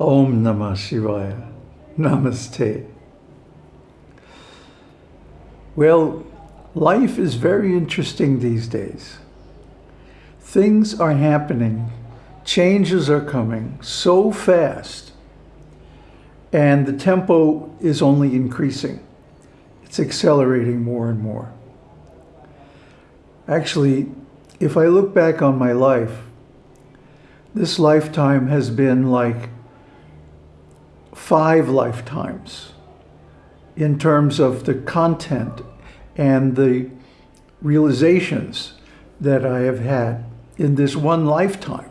Om Namah Shivaya. Namaste. Well, life is very interesting these days. Things are happening, changes are coming so fast, and the tempo is only increasing. It's accelerating more and more. Actually, if I look back on my life, this lifetime has been like five lifetimes in terms of the content and the realizations that I have had in this one lifetime.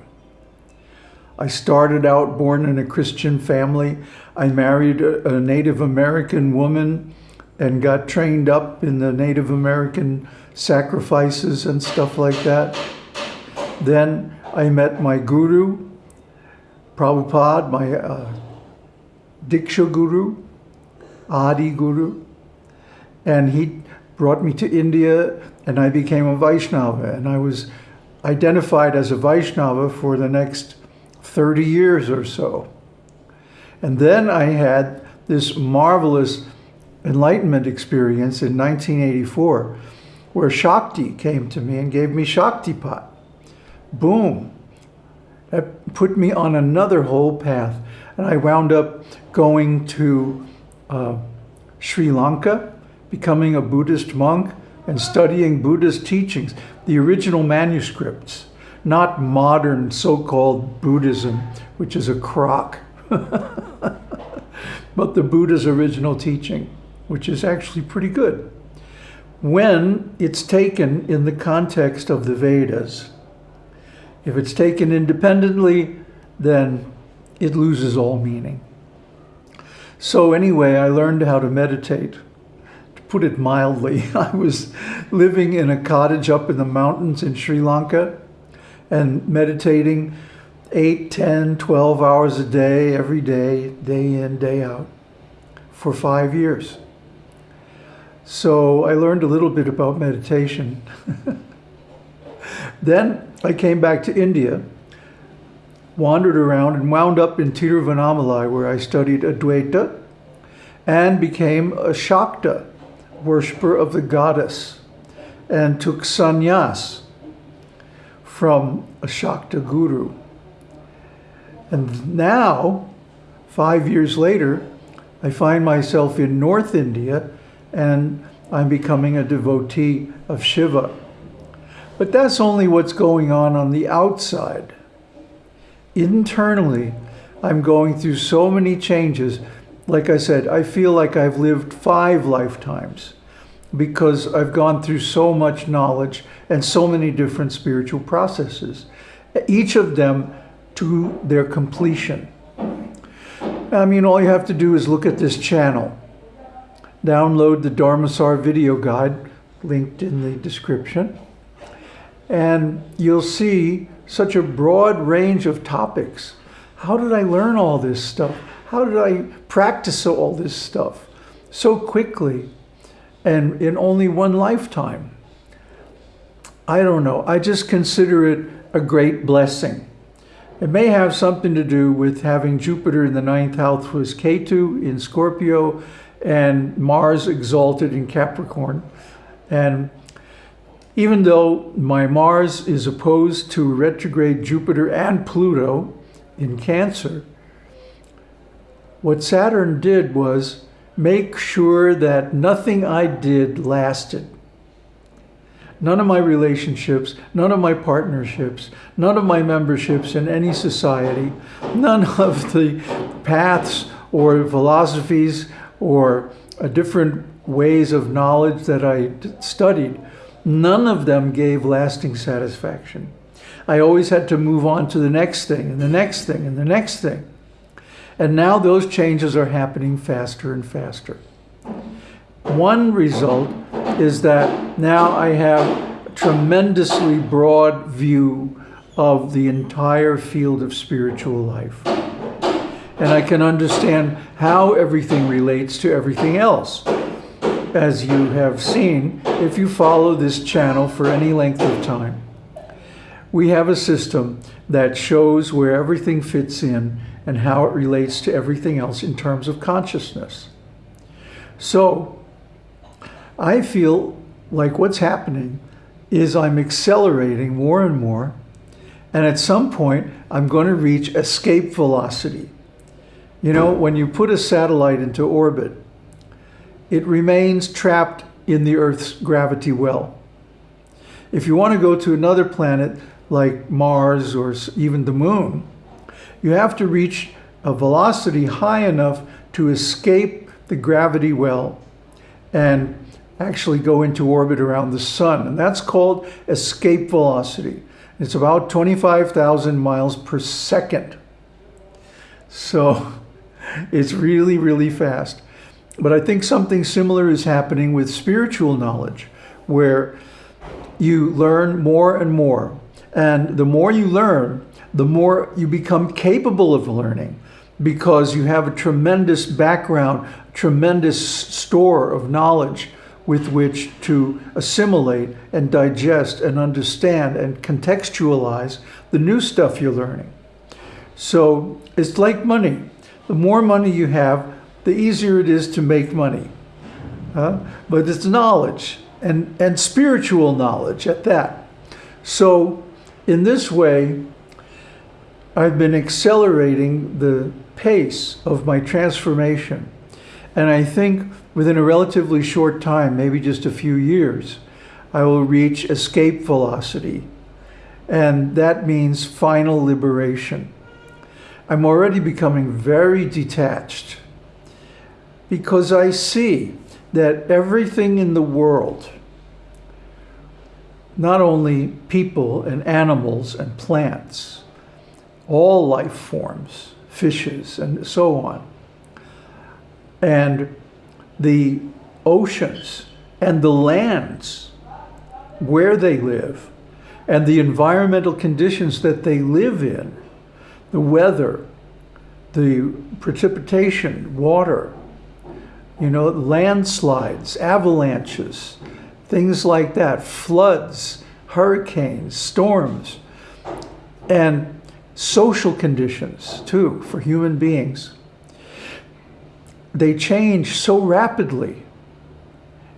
I started out born in a Christian family. I married a, Native American woman and got trained up in the Native American sacrifices and stuff like that. Then I met my guru, Prabhupada, my uh, Diksha Guru, Adi Guru, and he brought me to India and I became a Vaishnava and I was identified as a Vaishnava for the next 30 years or so. And then I had this marvelous enlightenment experience in 1984 where Shakti came to me and gave me Shaktipat. Boom. That put me on another whole path. And I wound up going to uh, Sri Lanka, becoming a Buddhist monk and studying Buddhist teachings, the original manuscripts, not modern so-called Buddhism, which is a crock, but the Buddha's original teaching, which is actually pretty good when it's taken in the context of the Vedas. If it's taken independently, then it loses all meaning. So anyway, I learned how to meditate. To put it mildly, I was living in a cottage up in the mountains in Sri Lanka and meditating 8, 10, 12 hours a day, every day, day in, day out, for five years. So I learned a little bit about meditation. then I came back to India, wandered around and wound up in Tiruvannamalai where I studied Advaita and became a Shakta, worshiper of the goddess, and took sannyas from a Shakta guru. And now, five years later, I find myself in North India and I'm becoming a devotee of Shiva. But that's only what's going on on the outside. Internally, I'm going through so many changes. Like I said, I feel like I've lived five lifetimes because I've gone through so much knowledge and so many different spiritual processes, each of them to their completion. I mean, all you have to do is look at this channel download the Dharmasar video guide linked in the description. And you'll see such a broad range of topics. How did I learn all this stuff? How did I practice all this stuff so quickly and in only one lifetime? I don't know. I just consider it a great blessing. It may have something to do with having Jupiter in the ninth house was Ketu in Scorpio and Mars exalted in Capricorn. And even though my Mars is opposed to retrograde Jupiter and Pluto in Cancer, what Saturn did was make sure that nothing I did lasted. None of my relationships, none of my partnerships, none of my memberships in any society, none of the paths or philosophies or uh, different ways of knowledge that I studied, none of them gave lasting satisfaction. I always had to move on to the next thing and the next thing and the next thing. And now those changes are happening faster and faster. One result is that now I have a tremendously broad view of the entire field of spiritual life and I can understand how everything relates to everything else. As you have seen, if you follow this channel for any length of time, we have a system that shows where everything fits in and how it relates to everything else in terms of consciousness. So I feel like what's happening is I'm accelerating more and more. And at some point, I'm going to reach escape velocity. You know, when you put a satellite into orbit, it remains trapped in the Earth's gravity well. If you want to go to another planet like Mars or even the moon, you have to reach a velocity high enough to escape the gravity well and actually go into orbit around the sun. And that's called escape velocity. It's about 25,000 miles per second. So it's really, really fast. But I think something similar is happening with spiritual knowledge, where you learn more and more. And the more you learn, the more you become capable of learning because you have a tremendous background, tremendous store of knowledge with which to assimilate and digest and understand and contextualize the new stuff you're learning. So it's like money. The more money you have, the easier it is to make money. Uh, but it's knowledge and, and spiritual knowledge at that. So in this way, I've been accelerating the pace of my transformation. And I think within a relatively short time, maybe just a few years, I will reach escape velocity. And that means final liberation. I'm already becoming very detached because I see that everything in the world, not only people and animals and plants, all life forms, fishes and so on, and the oceans and the lands where they live and the environmental conditions that they live in the weather, the precipitation, water, you know, landslides, avalanches, things like that, floods, hurricanes, storms, and social conditions too for human beings. They change so rapidly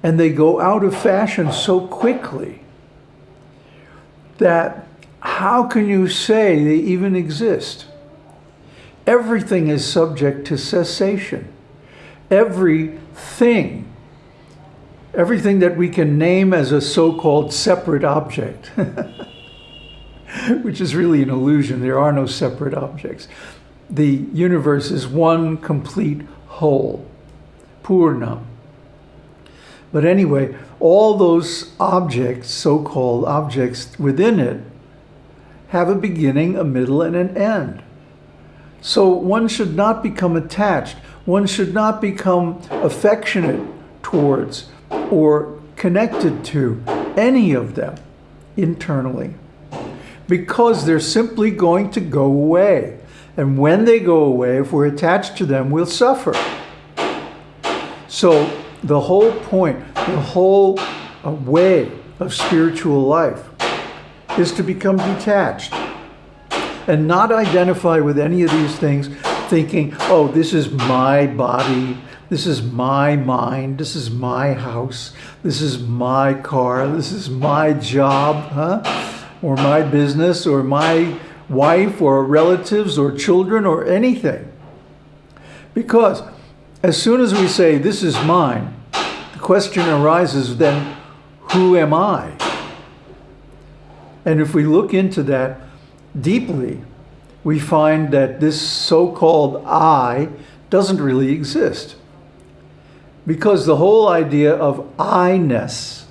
and they go out of fashion so quickly that how can you say they even exist? Everything is subject to cessation. Everything, everything that we can name as a so-called separate object, which is really an illusion. There are no separate objects. The universe is one complete whole, Purna. But anyway, all those objects, so-called objects within it, have a beginning, a middle, and an end. So one should not become attached. One should not become affectionate towards or connected to any of them internally because they're simply going to go away. And when they go away, if we're attached to them, we'll suffer. So the whole point, the whole uh, way of spiritual life is to become detached and not identify with any of these things thinking, oh, this is my body, this is my mind, this is my house, this is my car, this is my job, huh? Or my business, or my wife, or relatives, or children, or anything. Because as soon as we say, this is mine, the question arises then, who am I? And if we look into that deeply, we find that this so-called I doesn't really exist. Because the whole idea of I-ness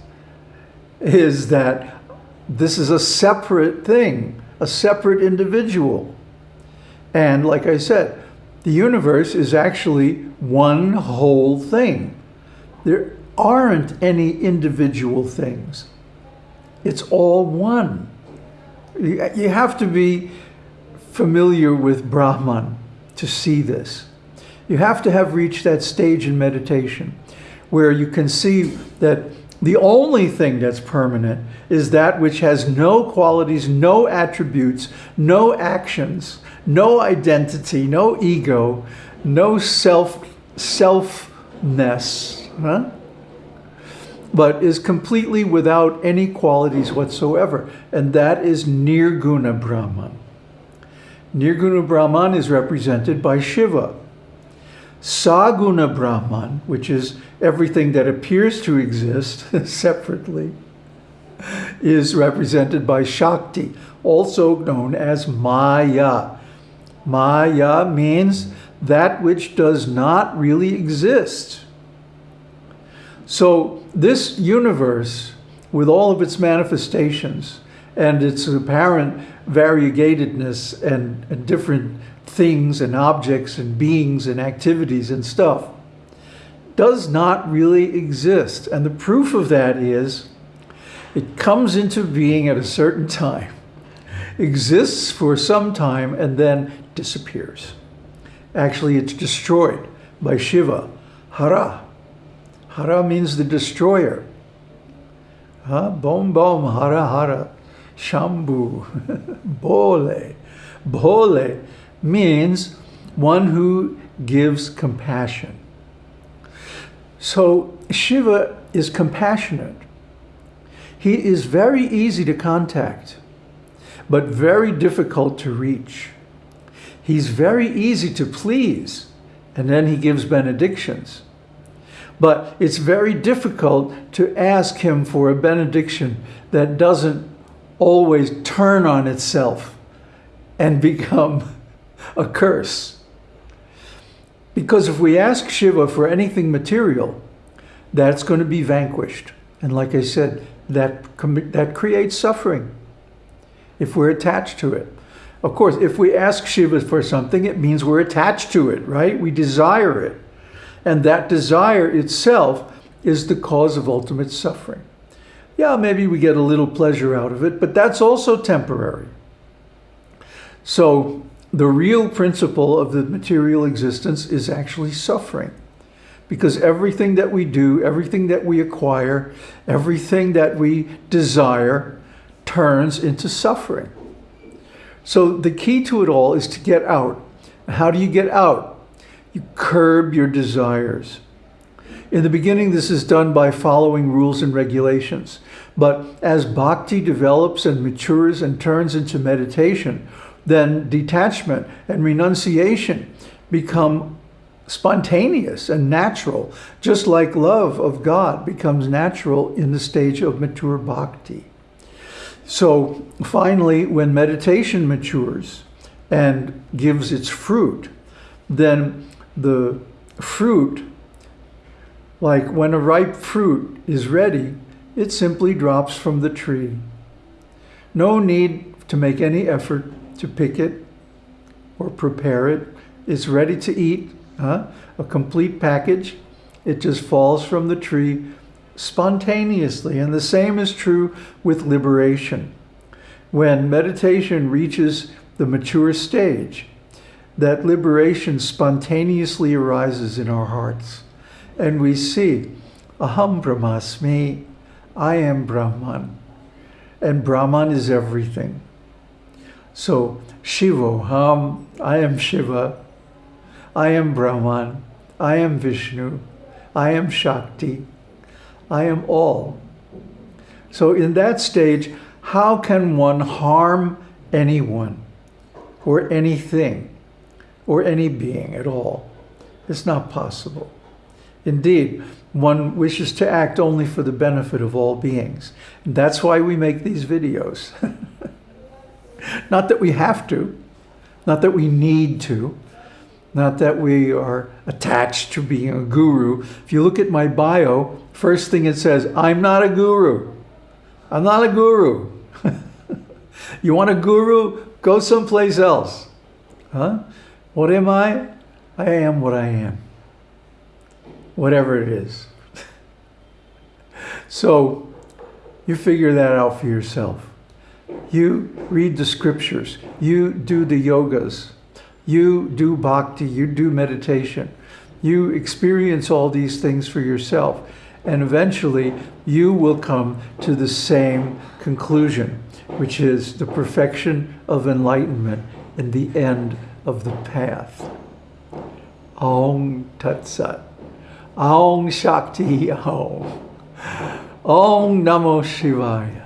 is that this is a separate thing, a separate individual. And like I said, the universe is actually one whole thing. There aren't any individual things. It's all one. You have to be familiar with Brahman to see this. You have to have reached that stage in meditation where you can see that The only thing that's permanent is that which has no qualities, no attributes, no actions, no identity, no ego, no self selfness, huh? but is completely without any qualities whatsoever. And that is Nirguna Brahman. Nirguna Brahman is represented by Shiva. Saguna Brahman, which is everything that appears to exist separately, is represented by Shakti, also known as Maya. Maya means that which does not really exist. So this universe, with all of its manifestations and its apparent variegatedness and, and different things and objects and beings and activities and stuff, does not really exist. And the proof of that is it comes into being at a certain time, exists for some time, and then disappears. Actually, it's destroyed by Shiva, Hara. Hara means the destroyer. Huh? Bom bom, Hara Hara, Shambhu, Bole. Bole means one who gives compassion. So Shiva is compassionate. He is very easy to contact, but very difficult to reach. He's very easy to please, and then he gives benedictions. But it's very difficult to ask him for a benediction that doesn't always turn on itself and become a curse. Because if we ask Shiva for anything material, that's going to be vanquished. And like I said, that, that creates suffering if we're attached to it. Of course, if we ask Shiva for something, it means we're attached to it, right? We desire it. And that desire itself is the cause of ultimate suffering. Yeah, maybe we get a little pleasure out of it, but that's also temporary. So the real principle of the material existence is actually suffering. Because everything that we do, everything that we acquire, everything that we desire turns into suffering. So the key to it all is to get out. How do you get out? You curb your desires. In the beginning, this is done by following rules and regulations. But as bhakti develops and matures and turns into meditation, then detachment and renunciation become spontaneous and natural, just like love of God becomes natural in the stage of mature bhakti. So finally, when meditation matures and gives its fruit, then the fruit, like when a ripe fruit is ready, it simply drops from the tree. No need to make any effort to pick it or prepare it. It's ready to eat, huh? a complete package. It just falls from the tree spontaneously. And the same is true with liberation. When meditation reaches the mature stage, that liberation spontaneously arises in our hearts. And we see, Aham Brahmasmi, I am Brahman. And Brahman is everything. So, Shivoham, I am Shiva. I am Brahman. I am Vishnu. I am Shakti. I am all. So in that stage, how can one harm anyone or anything? or any being at all. It's not possible. Indeed, one wishes to act only for the benefit of all beings. And that's why we make these videos. not that we have to, not that we need to, not that we are attached to being a guru. If you look at my bio, first thing it says, I'm not a guru. I'm not a guru. you want a guru? Go someplace else. Huh? What am I? I am what I am. Whatever it is. so you figure that out for yourself. You read the scriptures. You do the yogas. You do bhakti. You do meditation. You experience all these things for yourself. And eventually, you will come to the same conclusion, which is the perfection of enlightenment and the end of the path. Om Tat Sat. Om Shakti Om. Om Namo Shivaya.